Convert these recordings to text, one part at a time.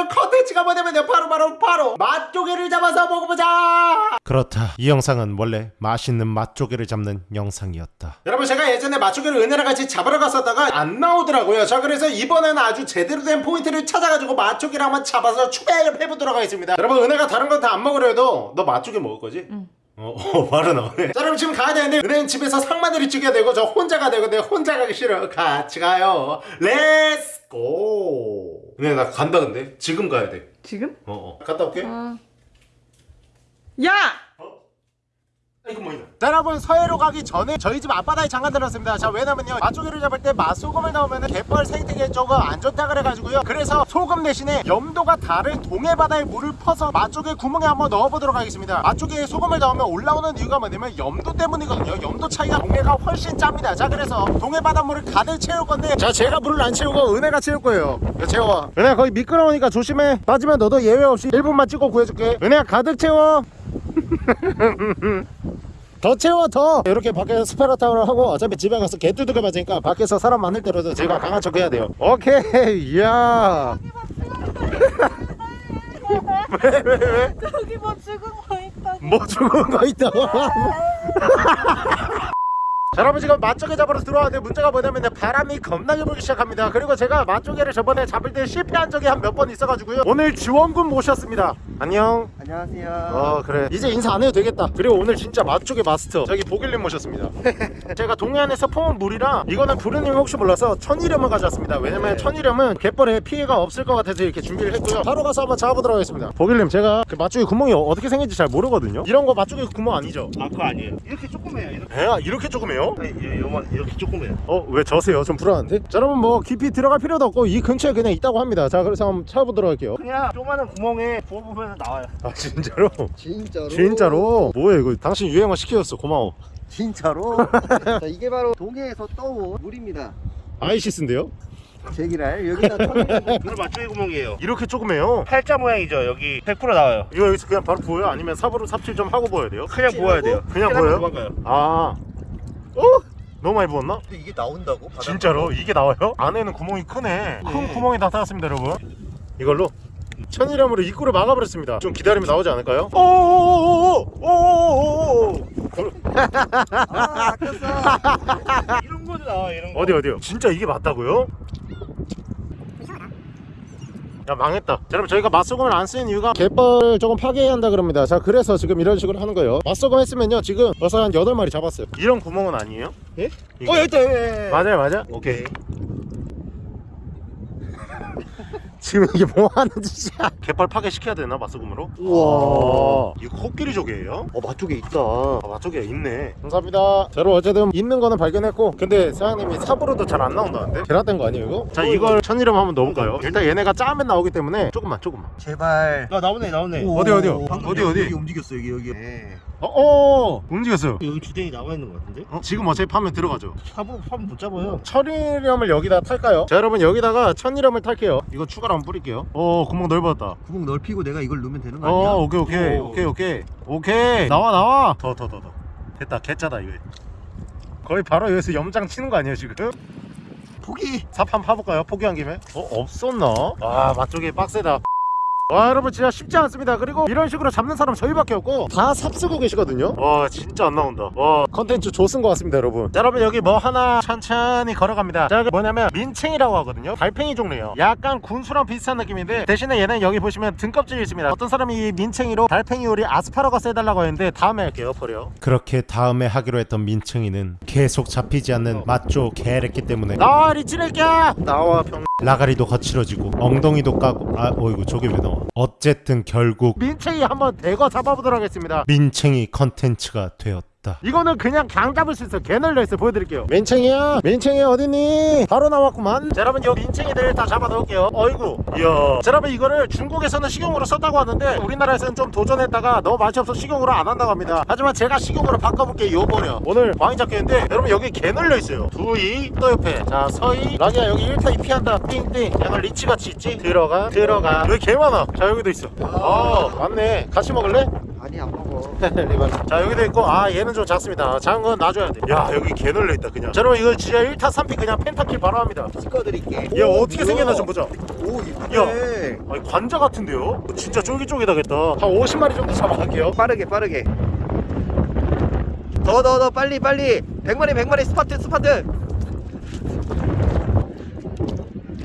오늘 컨텐츠가 뭐냐면요 바로 바로 바로 맛조개를 잡아서 먹어보자. 그렇다. 이 영상은 원래 맛있는 맛조개를 잡는 영상이었다. 여러분 제가 예전에 맛조개를 은혜랑 같이 잡으러 갔었다가 안 나오더라고요. 자 그래서 이번에는 아주 제대로 된 포인트를 찾아가지고 맛조개를 한번 잡아서 추배를 해보도록 하겠습니다. 여러분 은혜가 다른 건 다 안 먹으려 해도 너 맛조개 먹을 거지? 응. 어, 어 바로 나오네. 자 여러분 지금 가야 되는데 은혜는 집에서 상마늘이 찍어야 되고 저 혼자 가야 되고 내가 혼자 가기 싫어. 같이 가요. Let's go 은혜 나 간다 근데 지금 가야 돼 지금? 어, 어. 갔다 올게 어. 야! 자 여러분 서해로 가기 전에 저희 집 앞바다에 잠깐 들었습니다. 자 왜냐면요. 맛조개를 잡을 때 맛소금을 넣으면 갯벌 생태계에 조금 안 좋다 그래가지고요. 그래서 소금 대신에 염도가 다른 동해바다에 물을 퍼서 맛조개 구멍에 한번 넣어보도록 하겠습니다. 맛조개에 소금을 넣으면 올라오는 이유가 뭐냐면 염도 때문이거든요. 염도 차이가 동해가 훨씬 짭니다. 자 그래서 동해바다 물을 가득 채울 건데 자 제가 물을 안 채우고 은혜가 채울 거예요. 야, 채워 은혜야 거기 미끄러우니까 조심해. 빠지면 너도 예외 없이 1분만 찍고 구해줄게. 은혜야 가득 채워 더 채워 더! 이렇게 밖에서 스파라타운을 하고 어차피 집에 가서 개 두들겨 맞으니까 밖에서 사람 많을 때라도 제가 강한 척 해야 돼요. 오케이! 이야! 왜 왜 왜? 저기 뭐 죽은 거 있다. 뭐 죽은 거 있다고 자 여러분 지금 맛조개 잡으러 들어왔는데 문제가 뭐냐면 바람이 겁나게 불기 시작합니다. 그리고 제가 맛조개를 저번에 잡을 때 실패한 적이 한 몇 번 있어가지고요. 오늘 지원군 모셨습니다. 안녕. 안녕하세요. 어 그래. 이제 인사 안 해도 되겠다. 그리고 오늘 진짜 맛조개 마스터. 저기 보길님 모셨습니다. 제가 동해안에서 퍼온 물이라 이거는 부르님 혹시 몰라서 천일염을 가져왔습니다. 왜냐면 천일염은 갯벌에 피해가 없을 것 같아서 이렇게 준비를 했고요. 바로 가서 한번 잡아보도록 하겠습니다. 보길님 제가 그 맛조개 구멍이 어떻게 생긴지 잘 모르거든요. 이런 거 맛조개 구멍 아니죠? 아 그거 아니에요. 이렇게 조그매요. 이렇게. 배가 이렇게 조금해요? 아니, 이- 요만 이렇게 조그매요. 어 왜 저세요? 좀 불안한데? 자 여러분 뭐 깊이 들어갈 필요도 없고 이 근처에 그냥 있다고 합니다 자 그래서 한번 찾아보도록 할게요 그냥 조그마한 구멍에 부어보면 나와요. 아 진짜로? 진짜로? 진짜로? 뭐야 이거 당신 유행어 시켜줬어 고마워 진짜로? 자, 이게 바로 동해에서 떠온 물입니다. 아이시스인데요? 제기랄 여기다. 이거 맞조개 구멍이에요. 이렇게 조금해요 팔자 모양이죠. 여기 100% 나와요. 이거 여기서 그냥 바로 보여요? 아니면 삽으로 삽질 좀 하고 보여야 돼요? 그냥 부어야 돼요. 그냥 그냥 보여요? 도망가요. 아 어? 너무 많이 부었나? 근데 이게 나온다고? 바닥으로? 진짜로? 이게 나와요? 안에는 구멍이 크네 큰 네. 구멍이 나타났습니다 여러분 이걸로 천일염으로 입구를 막아버렸습니다 좀 기다리면 나오지 않을까요? 오오오오오오오오오 아. 이런 거도 나와 이런 거. 어디 어디요? 진짜 이게 맞다고요? 야 망했다 자, 여러분 저희가 맛소금을 안 쓰는 이유가 갯벌 조금 파괴해야 한다 그럽니다 자 그래서 지금 이런 식으로 하는 거예요 맛소금 했으면요 지금 벌써 한 8마리 잡았어요 이런 구멍은 아니에요? 예? 이거. 어 여기 있다. 예, 예. 맞아요 맞아? 오케이 지금 이게 뭐 하는 짓이야 갯벌 파괴시켜야 되나 맛소금으로? 우와. 이거 코끼리 조개예요? 어 맛조개 있다. 아 맛조개 있네 감사합니다 자 여러분 어쨌든 있는 거는 발견했고 근데 사장님이 삽으로도 잘 안 나온다는데 계란된 거 아니에요 이거? 자 이걸 천일염 한번 넣어볼까요? 일단 얘네가 짜면 나오기 때문에 조금만 조금만 제발. 나 나오네 나오네. 어디, 어디요? 방금 어디, 여기, 어디? 여기 움직였어 여기 여기. 네. 어, 어 움직였어요 여기 주댕이 나와 있는 것 같은데? 어, 지금 어차피 파면 들어가죠 삽으로 파면 못 잡아요. 천일염을 여기다 탈까요? 자 여러분 여기다가 천일염을 탈게요 이거 추가로 한번 뿌릴게요 어 구멍 넓어졌다 구멍 넓히고 내가 이걸 넣으면 되는 거 아니야? 어 오케이 오케이 오. 오케이 오케이 오케이 나와 나와 더 더 더더 됐다 개짜다 이거 거의 바로 여기서 염장 치는 거 아니에요 지금? 포기. 삽 한번 파볼까요? 포기한 김에? 어 없었나? 아 맛조개 빡세다 와 여러분 진짜 쉽지 않습니다. 그리고 이런 식으로 잡는 사람 저희밖에 없고. 다 삽 쓰고 계시거든요? 와 진짜 안 나온다. 와. 컨텐츠 조쓴 것 같습니다 여러분. 자, 여러분 여기 뭐 하나 천천히 걸어갑니다. 자 여기 뭐냐면 민챙이라고 하거든요. 달팽이 종류예요. 약간 군수랑 비슷한 느낌인데 대신에 얘는 여기 보시면 등껍질이 있습니다. 어떤 사람이 이 민챙이로 달팽이 요리 아스파라거스 해달라고 했는데 다음에 할게요 버려. 그렇게 다음에 하기로 했던 민청이는 계속 잡히지 않는 맛조 개랬기 때문에 나와 리치레끼야! 나와 병 라가리도 거칠어지고 엉덩이도 까고. 아 어이구 저게 왜 나와 어쨌든 결국 민챙이 한번 대거 잡아보도록 하겠습니다. 민챙이 컨텐츠가 되었다 이거는 그냥 강 잡을 수 있어. 개 널려있어. 보여드릴게요. 민챙이야? 민챙이 어딨니? 바로 나왔구만. 자 여러분 요 민챙이들 다 잡아 넣을게요. 어이구. 이야. 자 여러분 이거를 중국에서는 식용으로 썼다고 하는데 우리나라에서는 좀 도전했다가 너무 맛이 없어 식용으로 안 한다고 합니다. 하지만 제가 식용으로 바꿔볼게요 요 버려 오늘 많이 잡겠는데 여러분 여기 개 널려있어요. 두이 또 옆에. 자 서이. 라기야 여기 1타 2피 한다. 띵띵. 약간 리치같이 있지? 들어가 들어가. 여기 개 많아. 자 여기도 있어. 어 맞네. 같이 먹을래? 아니 안 먹어. 리발. 자 여기도 있고 아 얘는 좀 작습니다. 작은 건 놔줘야 돼야 여기 개 놀려있다 그냥. 자 여러분 이거 진짜 1타 3피 그냥 pentakill 바로 합니다. 찍어드릴게. 얘 어떻게 생겼나 좀 보자. 오야 이쁘네. 아니 관자 같은데요? 진짜 쫄깃쫄깃하겠다. 한 50마리 정도 잡아갈게요. 빠르게 빠르게. 더 더 더 빨리 빨리. 100마리 100마리. 스퍼트 스퍼트.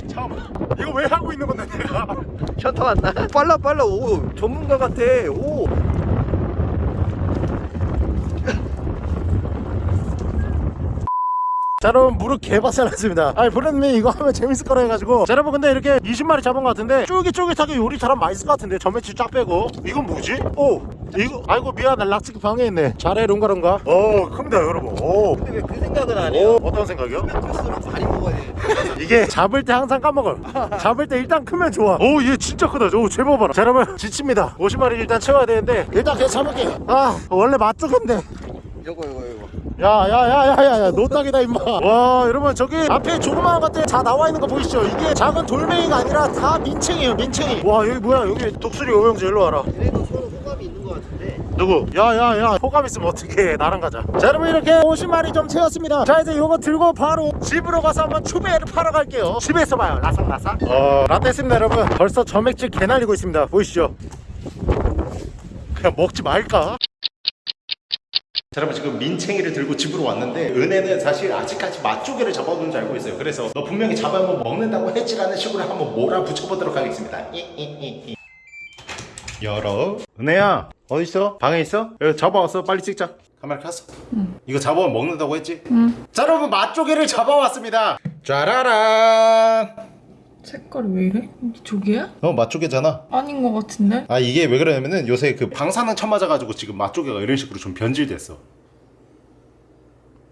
잠깐만. 이거 왜 하고 있는 건데 내가? 셔터 왔나? 빨라 빨라. 오 전문가 같아. 오 자 여러분 무릎 개박살났습니다. 아니 브랜드님 이거 하면 재밌을 거라 해가지고. 자 여러분 근데 이렇게 20마리 잡은 것 같은데 쫄깃쫄깃하게 요리 잘하면 맛있을 것 같은데 전매치 쫙 빼고. 이건 뭐지? 오 이거 아이고 미안해 락치기 방에 있네. 잘해 롱가롱가? 오 큽니다 여러분. 오. 근데 왜 그 생각은 안 오, 해요? 어떤 생각이요? 클수록 많이 먹어야 돼. 이게 잡을 때 항상 까먹어요. 잡을 때 일단 크면 좋아. 오 얘 진짜 크다. 오 제법 봐라. 자 여러분 지칩니다. 50마리 일단 채워야 되는데. 일단 그냥 참을게요. 아 원래 맛조인데. 요거 요거 요거 야야야야야야 노딱이다 임마. 와 여러분 저기 앞에 조그마한 것들 다 나와 있는 거 보이시죠? 이게 작은 돌멩이가 아니라 다 민챙이에요 민챙이. 와 여기 뭐야? 여기 독수리 오영재 일로 와라. 얘네도 서로 호감이 있는 것 같은데. 누구? 야야야 호감 있으면 어떡해. 나랑 가자. 자 여러분 이렇게 50마리 좀 채웠습니다. 자 이제 요거 들고 바로 집으로 가서 한번 추베를 팔아 갈게요. 집에서 봐요. 라삭라삭. 어 라떼 습니다 여러분. 벌써 점액질 개 날리고 있습니다. 보이시죠? 그냥 먹지 말까? 자, 여러분 지금 민챙이를 들고 집으로 왔는데 은혜는 사실 아직까지 맛조개를 잡아둔 줄 알고 있어요. 그래서 너 분명히 잡아면 먹는다고 했지라는 식으로 한번 몰아붙여보도록 하겠습니다. 이이이 이. 열어. 은혜야 어디 있어? 방에 있어? 여기 잡아왔어 빨리 찍자. 카메라 켰어? 응. 이거 잡아오면 먹는다고 했지? 응자 여러분 맛조개를 잡아왔습니다. 짜라란 색깔이 왜 이래? 이게 조개야? 어 맛조개잖아 아닌 것 같은데? 아 이게 왜 그러냐면은 요새 그 방사능 쳐맞아가지고 지금 맛조개가 이런 식으로 좀 변질됐어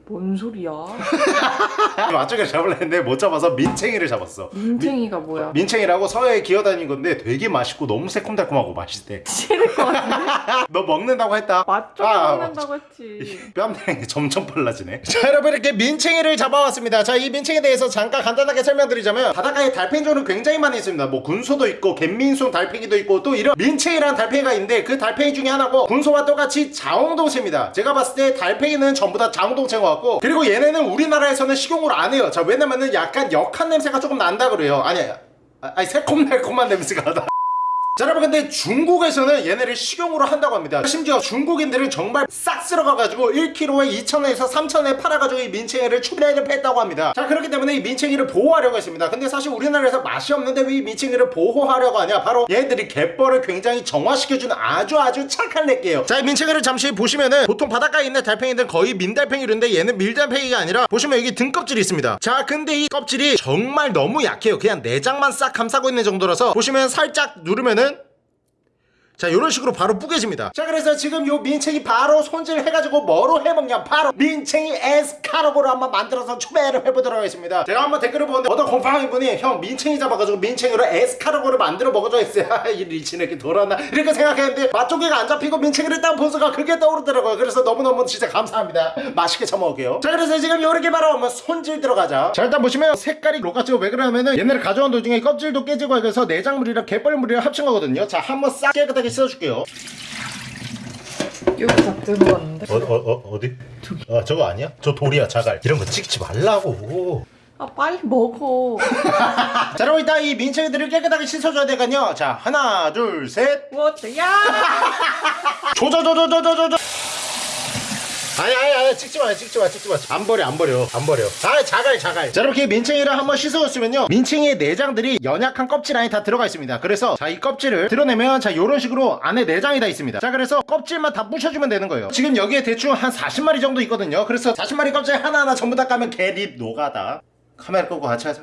뭔 소리야? 맛조개를 잡으려 했는데 못 잡아서 민챙이를 잡았어. 민챙이가 뭐야? 민챙이라고 서해에 기어다닌 건데 되게 맛있고 너무 새콤달콤하고 맛있대. 싫을 것 같은데? 너 먹는다고 했다. 맛좀 아, 먹는다고 했지. 뺨 때리는 게 점점 빨라지네. 자 여러분 이렇게 민챙이를 잡아왔습니다. 자 이 민챙이에 대해서 잠깐 간단하게 설명드리자면 바닷가에 달팽이종은 굉장히 많이 있습니다. 뭐 군소도 있고 갯민송 달팽이도 있고 또 이런 민챙이라는 달팽이가 있는데 그 달팽이 중에 하나고 군소와 똑같이 자웅동체입니다. 제가 봤을 때 달팽이는 전부 다 자웅동체인 것 같고 그리고 얘네는 우리나라에서는 식용으로 안 해요. 자 왜냐면은 약간 역한 냄새가 조금 난다 그래요. 아니 아, 아니 새콤달콤한 냄새가 나다 자 여러분 근데 중국에서는 얘네를 식용으로 한다고 합니다. 심지어 중국인들은 정말 싹 쓸어가가지고 1kg에 2,000원에서 3,000원에 팔아가지고 이 민챙이를 추배를 했다고 합니다. 자 그렇기 때문에 이 민챙이를 보호하려고 했습니다. 근데 사실 우리나라에서 맛이 없는데 왜 이 민챙이를 보호하려고 하냐? 바로 얘들이 갯벌을 굉장히 정화시켜주는 아주 아주 착한 렉게요. 자 이 민챙이를 잠시 보시면은 보통 바닷가에 있는 달팽이들은 거의 민달팽이인데 얘는 밀달팽이가 아니라 보시면 여기 등껍질이 있습니다. 자 근데 이 껍질이 정말 너무 약해요. 그냥 내장만 싹 감싸고 있는 정도라서 보시면 살짝 누르면은 자 이런 식으로 바로 뿌개집니다. 자 그래서 지금 요 민챙이 바로 손질해가지고 뭐로 해먹냐? 바로 민챙이 에스카로그로 한번 만들어서 추배를 해보도록 하겠습니다. 제가 한번 댓글을 보는데 어떤 곰팡이 분이 형 민챙이 잡아가지고 민챙이로 에스카로그를 만들어 먹어줘 했어요. 이 리치는 이렇게 돌았나? 이렇게 생각했는데 맛조개가 안 잡히고 민챙이를 딱 보수가 그게 떠오르더라고요. 그래서 너무너무 진짜 감사합니다. 맛있게 처먹을게요. 자 그래서 지금 요렇게 바로 한번 손질 들어가자. 자 일단 보시면 색깔이 로같죠 왜 그러냐면은 얘네를 가져온 도중에 껍질도 깨지고 해서 내장물이랑 갯벌물이랑 합친 거거든요. 자 한번 싹 깨끗하게 씻어줄게요 여기 다 들어갔는데? 어, 어, 어, 어디? 저기. 아, 저거 아니야? 저 돌이야, 자갈. 이런 거 찍지 말라고. 아 빨리 먹어 자, 여러분, 일단 이 민청이들을 깨끗하게 씻어줘야 되거든요. 자, 하나, 둘, 셋. 뭐지? 야! 조조조조조조조. 아니 아니 아니 찍지 마 찍지 마 찍지 마안 버려 안 버려 안 버려. 아 자갈 자갈. 자 이렇게 민챙이를 한번 씻어줬으면요. 민챙이의 내장들이 연약한 껍질 안에 다 들어가 있습니다. 그래서 자 이 껍질을 드러내면 자 요런 식으로 안에 내장이 다 있습니다. 자 그래서 껍질만 다 부셔주면 되는 거예요. 지금 여기에 대충 한 40마리 정도 있거든요. 그래서 40마리 껍질 하나하나 전부 다 까면 개립 노가다. 카메라 끄고 같이 하자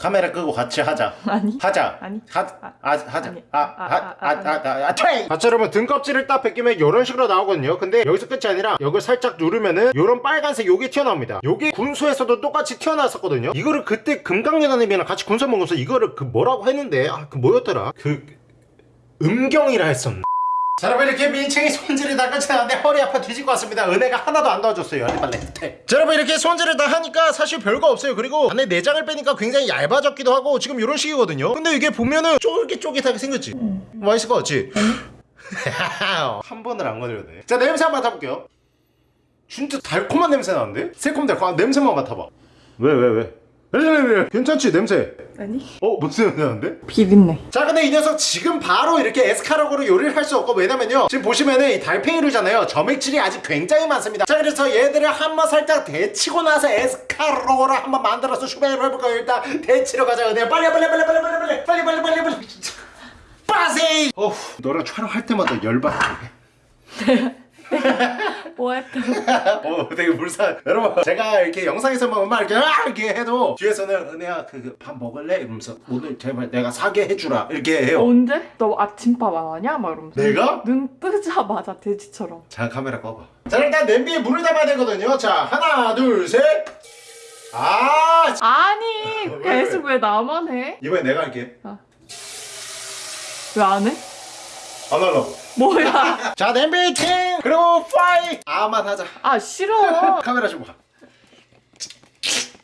카메라 끄고 같이 하자. 아니. 하자. 아니. 하, 아, 하자. 아니. 아, 아, 아, 아, 아, 아, 아, 아, 트레이! 자, 여러분 등껍질을 딱 벗기면 이런 식으로 나오거든요. 근데 여기서 끝이 아니라 여기를 살짝 누르면은 이런 빨간색 요게 튀어나옵니다. 요게 군소에서도 똑같이 튀어나왔었거든요. 이거를 그때 금강연아님이랑 같이 군소 먹으면서 이거를 그 뭐라고 했는데? 아 그 뭐였더라? 그 음경이라 했었나 자 여러분 이렇게 민챙이 손질이 다 끝이 나는데 허리 아파 뒤질 것 같습니다. 은혜가 하나도 안 도와줬어요 빨리 자 여러분 이렇게 손질을 다 하니까 사실 별거 없어요. 그리고 안에 내장을 빼니까 굉장히 얇아졌기도 하고 지금 이런 식이거든요. 근데 이게 보면은 쫄깃쫄깃하게 생겼지? 맛있을 것 같지? 한 번을 안 건드렸네 자 냄새 한번 맡아볼게요. 진짜 달콤한 냄새 나는데? 새콤달콤한 냄새만 맡아봐. 왜 왜 왜? 왜, 왜, 왜? 괜찮지 냄새 아니? 어? 무슨 냄새 나는데? 비린내. 자 근데 이 녀석 지금 바로 이렇게 에스카로그로 요리를 할 수 없고 왜냐면요. 지금 보시면은 이 달팽이류잖아요. 점액질이 아직 굉장히 많습니다. 자 그래서 얘들을 한번 살짝 데치고 나서 에스카로그를 한번 만들어서 슈베이로 해볼까요? 일단 데치러 가자. 그냥 빨리 빨리 빨리 빨리 빨리 빨리 빨리 빨리 빨리 빨리. 빠세 어후 너랑 촬영할 때마다 열받네 뭐 했다 어 되게 불쌍. 여러분 제가 이렇게 영상에서만 막 이렇게 아 이렇게 해도 뒤에서는 은혜야 그 밥 먹을래? 이러면서 오늘 제발 내가 사게 해주라. 이렇게 해요. 언제? 너 아침밥 안 하냐? 막 이러면서. 내가? 눈 뜨자마자 돼지처럼. 자 카메라 꺼봐. 자 일단 냄비에 물을 담아야 되거든요. 자 하나 둘셋 아! 아니 왜, 계속 왜 나만 해? 이번엔 내가 할게. 왜안 해? 안 하려고. 뭐야? 자 냄비 팅! 그리고 파이! 아만 하자. 아 싫어. 카메라 좀 봐.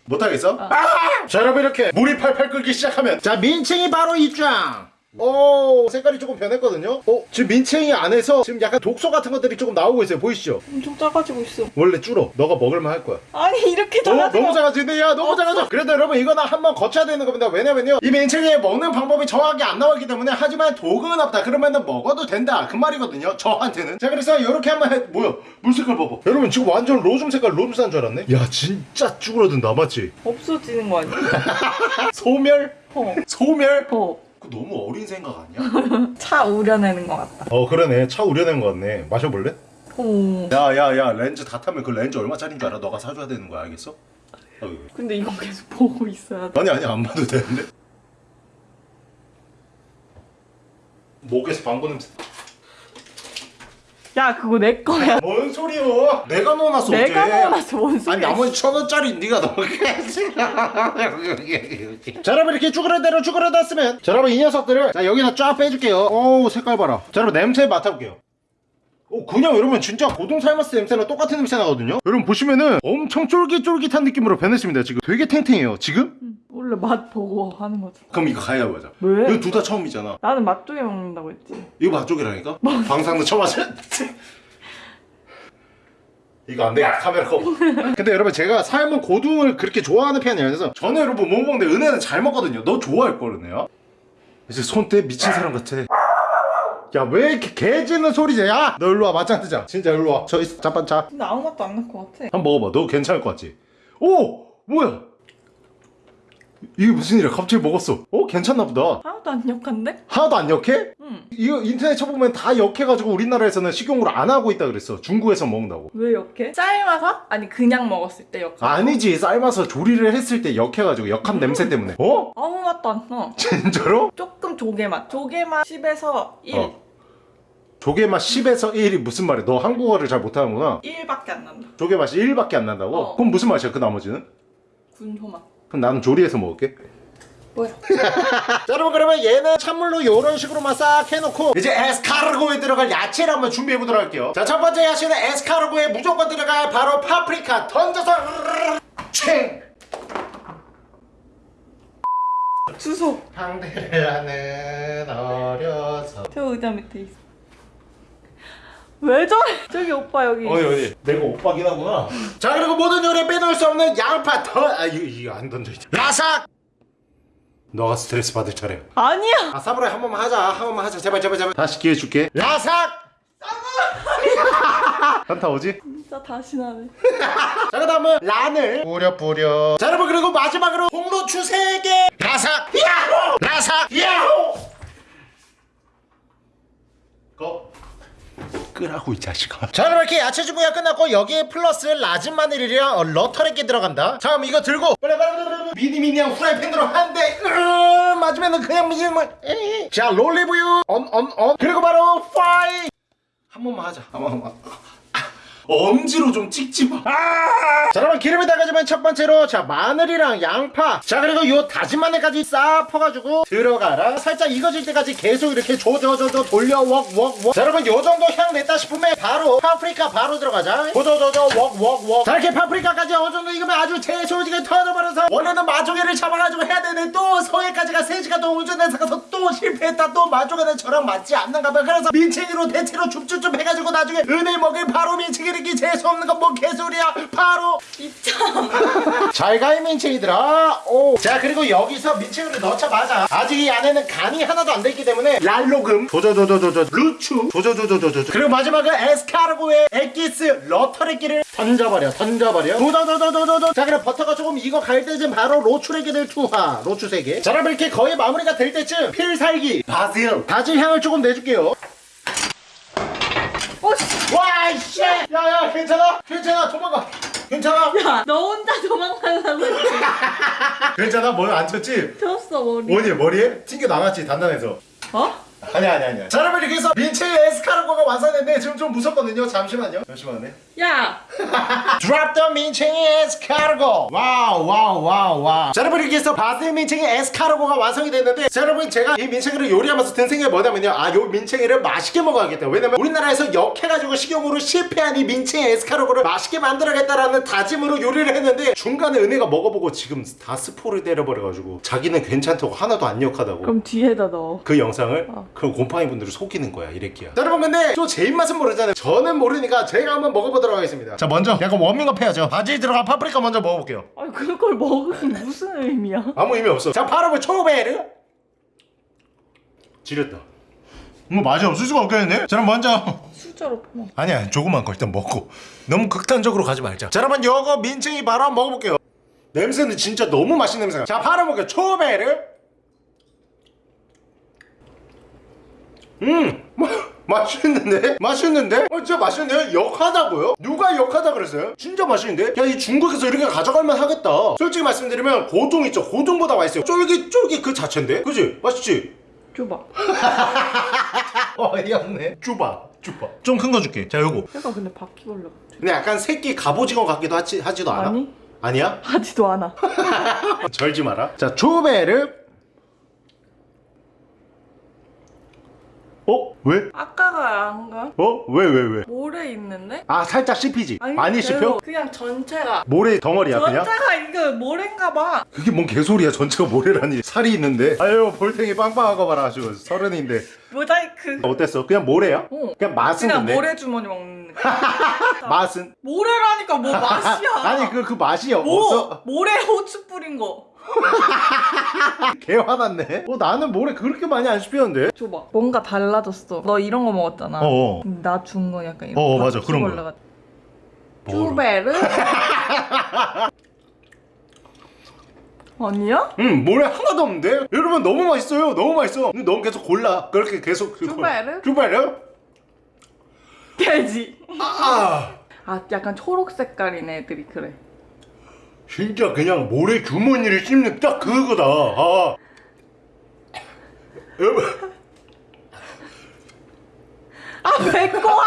못하겠어? 아! 자 여러분 이렇게 물이 팔팔 끓기 시작하면 자 민칭이 바로 입장 오 색깔이 조금 변했거든요. 어 지금 민칭이 안에서 지금 약간 독소 같은 것들이 조금 나오고 있어요. 보이시죠? 엄청 작아지고 있어. 원래 줄어. 너가 먹을만 할 거야. 아니 이렇게 어, 작아져 너무 작아지네. 야 너무 작아져. 그래도 여러분 이거는 한번 거쳐야 되는 겁니다. 왜냐면요 이 민칭이 먹는 방법이 정확히 안 나오기 때문에 하지만 도금은 없다. 그러면은 먹어도 된다. 그 말이거든요 저한테는. 자 그래서 이렇게 한번 해 뭐야? 물 색깔 봐봐. 여러분 지금 완전 로즘 색깔 로즘산 줄 알았네? 야 진짜 쭈그러든다. 맞지? 없어지는 거 아니야? 소멸? 어. 소멸? 어. 그거 너무 어린 생각 아니야? 차 우려내는 거 같다 어 그러네 차 우려낸 거 같네 마셔볼래? 오. 야야 야 렌즈 다 타면 그 렌즈 얼마짜리인 줄 알아? 너가 사줘야 되는 거야 알겠어? 어이. 근데 이거 계속 보고 있어야 돼 아니 아니 안 봐도 되는데 목에서 방구 냄새 야 그거 내 거야. 뭔 소리요? 내가 넣어놨어 내가 어제. 넣어놨어 뭔 아니 소리야 나머지 천 원짜리 네가 넣었겠지 자 여러분 이렇게 쭈그러대로 쭈그러놨으면 자 여러분 이 녀석들을 자 여기다 쫙 빼줄게요. 어우 색깔 봐라. 자 여러분 냄새 맡아볼게요 오 그냥 여러분 진짜 고동 삶았을 때 냄새랑 똑같은 냄새 나거든요 여러분 보시면은 엄청 쫄깃쫄깃한 느낌으로 변했습니다 지금 되게 탱탱해요 지금? 응, 원래 맛 보고 하는 거지 그럼 이거 가야 하자 왜? 이거 둘 다 처음이잖아 나는 맛조개 먹는다고 했지 이거 맛쪽이라니까? 방상도 처음 하죠? 이거 안 돼. 카메라 꺼. 근데 여러분 제가 삶은 고등을 그렇게 좋아하는 편이 아니라서 저는 여러분 못 먹는데 은혜는 잘 먹거든요. 너 좋아할 걸 은혜야. 이제 손대 미친 사람 같아. 야 왜 이렇게 개 짖는 소리지? 야! 너 일로 와 맞짱 뜨자. 진짜 일로 와. 저 있어. 자. 근데 아무 맛도 안 날 것 같아 한번 먹어봐. 너 괜찮을 것 같지? 오! 뭐야? 이게 무슨 일이야? 갑자기 먹었어. 어? 괜찮나 보다. 하나도 안 역한데? 하나도 안 역해? 응 이거 인터넷 쳐보면 다 역해가지고 우리나라에서는 식용으로 안 하고 있다 그랬어. 중국에서 먹는다고. 왜 역해? 삶아서? 아니 그냥 먹었을 때 역해 아니지 삶아서 조리를 했을 때 역해가지고 역한 냄새 때문에. 어? 아무 맛도 안나 진짜로? 조금 조개 맛 조개 맛 10에서 1 어. 조개 맛 10에서 1이 무슨 말이야? 너 한국어를 잘 못하는구나. 1밖에 안 난다 조개 맛이 1밖에 안 난다고? 어. 그럼 무슨 맛이야? 그 나머지는? 군소 맛 그럼 나는 조리해서 먹을게. 뭐야? 자 여러분 그러면 얘는 찬물로 이런 식으로만 싹 해놓고 이제 에스카르고에 들어갈 야채를 한번 준비해보도록 할게요 자 첫 번째 야채는 에스카르고에 무조건 들어갈 바로 파프리카 던져서 챙 주소 상대를 하는 어려서 저 의자 밑에 있어 왜 저래? 저기 오빠 여기. 어디 어디 내가 오빠긴 하구나. 자 그리고 모든 요리에 빼놓을 수 없는 양파 던아 이거, 이거 안 던져있지 라삭! 너가 스트레스 받을 차례야. 아니야. 아 사무라이 한 번만 하자. 한 번만 하자. 제발 제발 제발. 다시 기회 줄게. 라삭! 현타 오지? 진짜 다시 나네. 자 그 다음은 란을 뿌려 뿌려. 자 여러분 그리고 마지막으로 홍로추 3개. 라삭! 야호! 라삭! 야호! 고 끄라고 이 자식아 자 여러분 이렇게 야채 준비가 끝났고 여기에 플러스 라진 마늘이랑 어, 러터렉게 들어간다. 자 그럼 이거 들고 빨리 빨리 빨리 빨리. 미니 미니한 후라이팬으로 한대 맞으면은 그냥 미니만 자 롤리브유 언언언. 그리고 바로 파이. 한 번만 하자. 한 번만 엄지로 좀 찍지 마. 아! 자, 여러분 기름에 달가지면 첫 번째로 자 마늘이랑 양파. 자 그리고 요 다진 마늘까지 싹 퍼가지고 들어가라. 살짝 익어질 때까지 계속 이렇게 조져조져 돌려 웍웍웍. 자 여러분 요 정도 향 냈다 싶으면 바로 파프리카 바로 들어가자. 조져조져 웍웍웍. 자 이렇게 파프리카까지 어느 정도 익으면 아주 제소지게 터져버려서 원래는 마조개를 잡아가지고 해야 되는데 또 성에까지가 3시간 동안 운전해서 가서 또 실패했다. 또 마조개는 저랑 맞지 않는가 봐. 그래서 민채기로 대체로 줍줍줍 해가지고 나중에 은혜 먹일 바로 민채기를 기 재수 없는 건뭐 개소리야. 바로 입장. 잘가 이 민채기들아. 오. 자 그리고 여기서 민채기를 넣자마자 아직 이 안에는 간이 하나도 안 돼있기 때문에 랄로금 조조조조조조 루추 조조조조조조 그리고 마지막은 에스카르고의 엑기스 러터레기를 던져버려 던져버려 도도도도도도도 자 그럼 버터가 조금 익어 갈 때쯤 바로 로추레기를 투하 로추 3개 자 그럼 이렇게 거의 마무리가 될 때쯤 필살기 바질 바질 향을 조금 내줄게요. 와이 씨 야야 괜찮아? 괜찮아 도망가 괜찮아? 야, 너 혼자 도망가려고 했지. 괜찮아? 머리 안 쳤지? 쳤어, 머리. 뭐니 머리에? 튕겨 나갔지 단단해서 어? 아니야 아니야 아니야. 자 여러분 이렇게 해서 민채의 에스카르고가 완성됐는데 지금 좀 무섭거든요. 잠시만요. 잠시만요. 야, Drop the 민채의 에스카르고. Wow wow wow wow. 자 여러분 이렇게 해서 바질 민채의 에스카르고가 완성이 됐는데 자 여러분 제가 이 민채기를 요리하면서 든 생각이 뭐냐면요. 아요 민채기를 맛있게 먹어야겠다. 왜냐면 우리나라에서 역해가지고 식용으로 실패한 이 민채의 에스카르고를 맛있게 만들어야겠다라는 다짐으로 요리를 했는데 중간에 은혜가 먹어보고 지금 다 스포를 때려버려가지고 자기는 괜찮다고 하나도 안 역하다고. 그럼 뒤에다 넣어. 그 영상을? 어. 그럼 곰팡이 분들을 속이는 거야 이래끼야. 자, 여러분 근데 또제 입맛은 모르잖아요. 저는 모르니까 제가 한번 먹어보도록 하겠습니다. 자 먼저 약간 워밍업 해야죠. 바질 들어간 파프리카 먼저 먹어볼게요. 아니, 그걸 먹으면 무슨 의미야? 아무 의미 없어. 자 바로 그 초베르. 지렸다. 뭐 맛이 없을 수가 없겠네 자 그럼 먼저. 숫자로 퍼먹. 아니야. 조그만 거 일단 먹고. 너무 극단적으로 가지 말자. 자 여러분 요거 민증이 바로 한번 먹어볼게요. 냄새는 진짜 너무 맛있는 냄새가. 자 바로 먹을게요. 초베르 음 마, 맛있는데? 맛있는데? 어 진짜 맛있는데요? 역하다고요? 누가 역하다 그랬어요? 진짜 맛있는데? 야 이 중국에서 이렇게 가져갈만 하겠다 솔직히 말씀드리면 고동 있죠 고동보다 맛있어요 쫄깃쫄깃 그 자체인데? 그지? 맛있지? 줘봐. 어이없네 쭈바 쭈바 좀 큰 거 줄게 자 요거 얘가 근데 바퀴벌레 같아. 근데 약간 새끼 갑오징어 같기도 하지, 하지도 않아? 아니? 아니야? 하지도 않아. 절지 마라 자 초베르 어? 왜? 아까가 안가? 어? 왜 왜 왜? 모래 있는데? 아 살짝 씹히지? 아니, 많이 씹혀? 그냥 전체가. 모래 덩어리야 그냥? 전체가 이거 모래인가 봐. 그게 뭔 개소리야 전체가 모래라니 살이 있는데 아유 볼탱이 빵빵한 거 봐라 지금 서른인데 모자이크. 어땠어? 그냥 모래야? 어. 그냥 맛은 그냥 근데 모래 주머니 먹는. 맛은? 모래라니까 뭐 맛이야. 아니 그 그 맛이 뭐 없어? 모래 호추 뿌린 거. 개 화났네 어 나는 모래 그렇게 많이 안 씹히는데 줘봐. 뭔가 달라졌어. 너 이런 거 먹었잖아. 어어 나준거 약간 이런. 어, 맞아. 그런 거. 쭈베르? 아니야? 음 모래 하나도 없는데? 여러분 너무 맛있어요 너무 맛있어 근데 넌 계속 골라 그렇게 계속 쭈베르? 쭈베르? 돼지. 아아 약간 초록 색깔인 애들이 그래. 진짜 그냥 모래 주머니를 씹는 딱 그거다 아 여러분 아 배꼽아.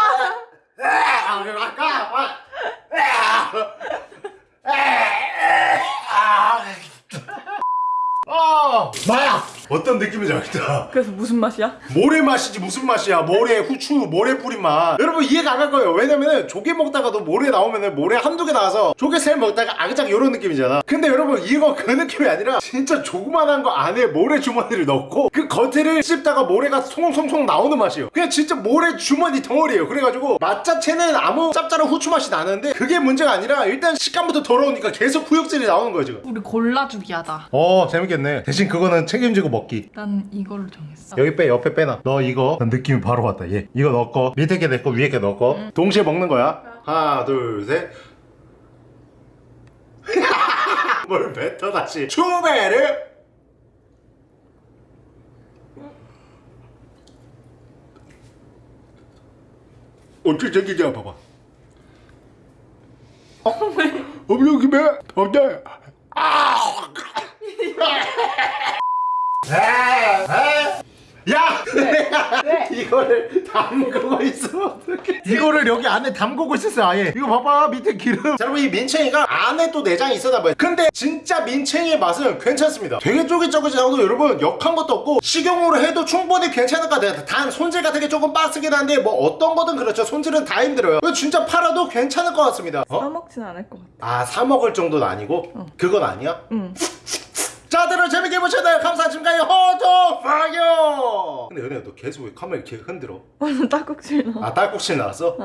아 마야 어떤 느낌인지 알겠다. 그래서 무슨 맛이야? 모래 맛이지 무슨 맛이야? 모래 후추 모래 뿌린 맛. 여러분 이해가 안 갈 거예요. 왜냐면은 조개 먹다가도 모래 나오면은 모래 한두 개 나와서 조개 살 먹다가 아그작 이런 느낌이잖아. 근데 여러분 이거 그 느낌이 아니라 진짜 조그만한 거 안에 모래 주머니를 넣고 그 겉에를 씹다가 모래가 송송송 나오는 맛이에요. 그냥 진짜 모래 주머니 덩어리예요. 그래가지고 맛 자체는 아무 짭짤한 후추 맛이 나는데 그게 문제가 아니라 일단 식감부터 더러우니까 계속 후육질이 나오는 거예요 지금. 우리 골라주기 하다. 어 재밌겠네. 대신 그거는 책임지고 먹 기. 난 이걸로 정했어. 여기 빼 옆에 빼놔. 너 이거 난 느낌이 바로 왔다. 얘. 이거 넣고 밑에 게 내거 위에 게 넣고. 동시에 먹는 거야. 하나 둘셋. 뭘 뱉어 다시. 추베르! 어떻게 생기냐 봐봐. 어? 어 여기 왜? 어때? 아! 야! 왜? 이거를 담그고 있으면 어떡해. 이거를 여기 안에 담그고 있었어 아예. 이거 봐봐 밑에 기름. 자, 여러분 이 민챙이가 안에 또 내장이 있었나 봐요. 근데 진짜 민챙이의 맛은 괜찮습니다. 되게 쫄깃쫄깃하고 여러분 역한 것도 없고 식용으로 해도 충분히 괜찮을 것 같아요 단 손질 같은 게 조금 빡세긴 한데 뭐 어떤 거든 그렇죠. 손질은 다 힘들어요. 이거 진짜 팔아도 괜찮을 것 같습니다. 어? 싸먹진 않을 것 같아. 아 사 먹을 정도는 아니고? 그건 아니야? 응. 자, 다들 재밌게 보셨나요? 감사 지금까지 호도 파이어 근데 연애야 너 계속 왜 카메라 이렇게 흔들어? 완전 딱꼭질 나. 아 딸꾹질 나왔어?